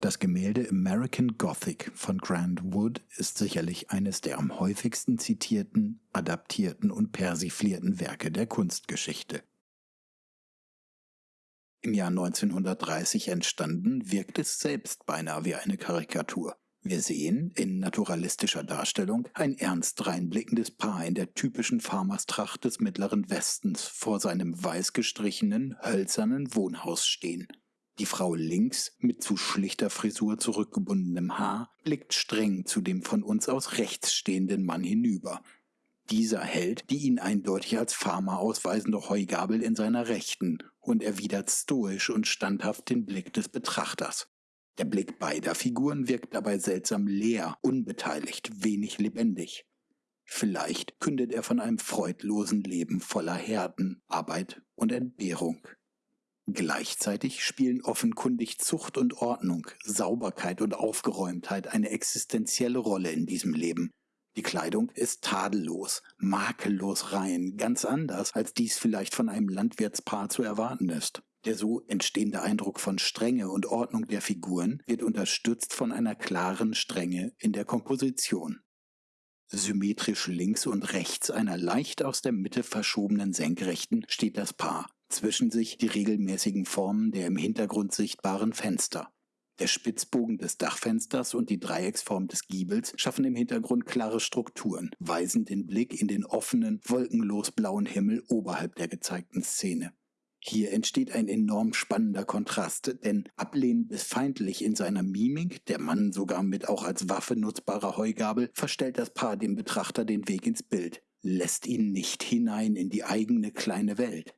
Das Gemälde American Gothic von Grant Wood ist sicherlich eines der am häufigsten zitierten, adaptierten und persiflierten Werke der Kunstgeschichte. Im Jahr 1930 entstanden, wirkt es selbst beinahe wie eine Karikatur. Wir sehen in naturalistischer Darstellung ein ernst reinblickendes Paar in der typischen Farmerstracht des mittleren Westens vor seinem weiß gestrichenen, hölzernen Wohnhaus stehen. Die Frau links, mit zu schlichter Frisur zurückgebundenem Haar, blickt streng zu dem von uns aus rechts stehenden Mann hinüber. Dieser hält die ihn eindeutig als Farmer ausweisende Heugabel in seiner Rechten und erwidert stoisch und standhaft den Blick des Betrachters. Der Blick beider Figuren wirkt dabei seltsam leer, unbeteiligt, wenig lebendig. Vielleicht kündet er von einem freudlosen Leben voller Härten, Arbeit und Entbehrung. Gleichzeitig spielen offenkundig Zucht und Ordnung, Sauberkeit und Aufgeräumtheit eine existenzielle Rolle in diesem Leben. Die Kleidung ist tadellos, makellos rein, ganz anders, als dies vielleicht von einem Landwirtspaar zu erwarten ist. Der so entstehende Eindruck von Strenge und Ordnung der Figuren wird unterstützt von einer klaren Strenge in der Komposition. Symmetrisch links und rechts einer leicht aus der Mitte verschobenen Senkrechten steht das Paar, zwischen sich die regelmäßigen Formen der im Hintergrund sichtbaren Fenster. Der Spitzbogen des Dachfensters und die Dreiecksform des Giebels schaffen im Hintergrund klare Strukturen, weisen den Blick in den offenen, wolkenlos blauen Himmel oberhalb der gezeigten Szene. Hier entsteht ein enorm spannender Kontrast, denn ablehnend bis feindlich in seiner Mimik, der Mann sogar mit auch als Waffe nutzbarer Heugabel, verstellt das Paar dem Betrachter den Weg ins Bild, lässt ihn nicht hinein in die eigene kleine Welt.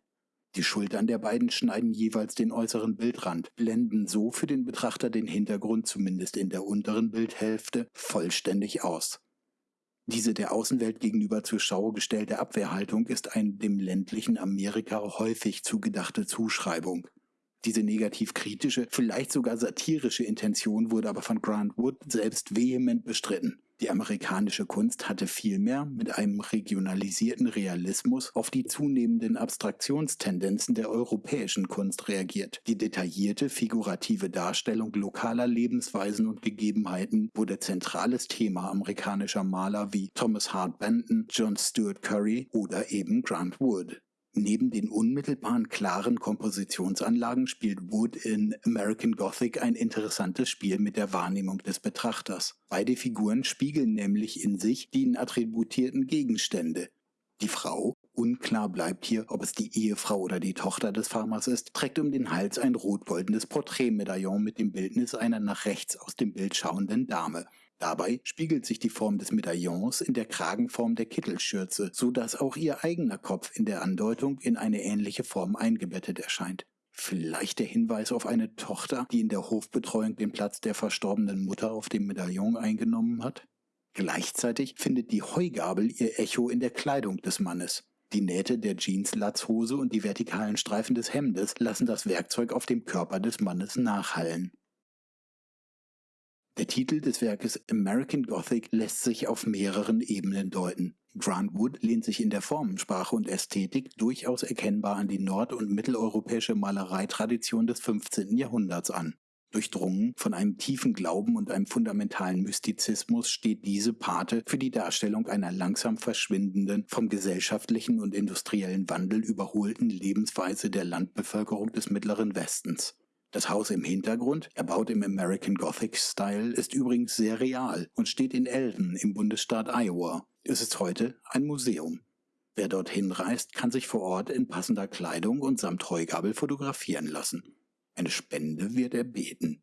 Die Schultern der beiden schneiden jeweils den äußeren Bildrand, blenden so für den Betrachter den Hintergrund zumindest in der unteren Bildhälfte vollständig aus. Diese der Außenwelt gegenüber zur Schau gestellte Abwehrhaltung ist eine dem ländlichen Amerika häufig zugedachte Zuschreibung. Diese negativ kritische, vielleicht sogar satirische Intention wurde aber von Grant Wood selbst vehement bestritten. Die amerikanische Kunst hatte vielmehr mit einem regionalisierten Realismus auf die zunehmenden Abstraktionstendenzen der europäischen Kunst reagiert. Die detaillierte figurative Darstellung lokaler Lebensweisen und Gegebenheiten wurde zentrales Thema amerikanischer Maler wie Thomas Hart Benton, John Stuart Curry oder eben Grant Wood. Neben den unmittelbaren klaren Kompositionsanlagen spielt Wood in American Gothic ein interessantes Spiel mit der Wahrnehmung des Betrachters. Beide Figuren spiegeln nämlich in sich die attributierten Gegenstände. Die Frau, unklar bleibt hier, ob es die Ehefrau oder die Tochter des Farmers ist, trägt um den Hals ein rot-goldenes Porträtmedaillon mit dem Bildnis einer nach rechts aus dem Bild schauenden Dame. Dabei spiegelt sich die Form des Medaillons in der Kragenform der Kittelschürze, so dass auch ihr eigener Kopf in der Andeutung in eine ähnliche Form eingebettet erscheint. Vielleicht der Hinweis auf eine Tochter, die in der Hofbetreuung den Platz der verstorbenen Mutter auf dem Medaillon eingenommen hat? Gleichzeitig findet die Heugabel ihr Echo in der Kleidung des Mannes. Die Nähte der Jeanslatzhose und die vertikalen Streifen des Hemdes lassen das Werkzeug auf dem Körper des Mannes nachhallen. Der Titel des Werkes American Gothic lässt sich auf mehreren Ebenen deuten. Grant Wood lehnt sich in der Formensprache und Ästhetik durchaus erkennbar an die nord- und mitteleuropäische Malereitradition des 15. Jahrhunderts an. Durchdrungen von einem tiefen Glauben und einem fundamentalen Mystizismus steht diese Pate für die Darstellung einer langsam verschwindenden, vom gesellschaftlichen und industriellen Wandel überholten Lebensweise der Landbevölkerung des Mittleren Westens. Das Haus im Hintergrund, erbaut im American Gothic Style, ist übrigens sehr real und steht in Eldon im Bundesstaat Iowa. Es ist heute ein Museum. Wer dorthin reist, kann sich vor Ort in passender Kleidung und samt Heugabel fotografieren lassen. Eine Spende wird erbeten.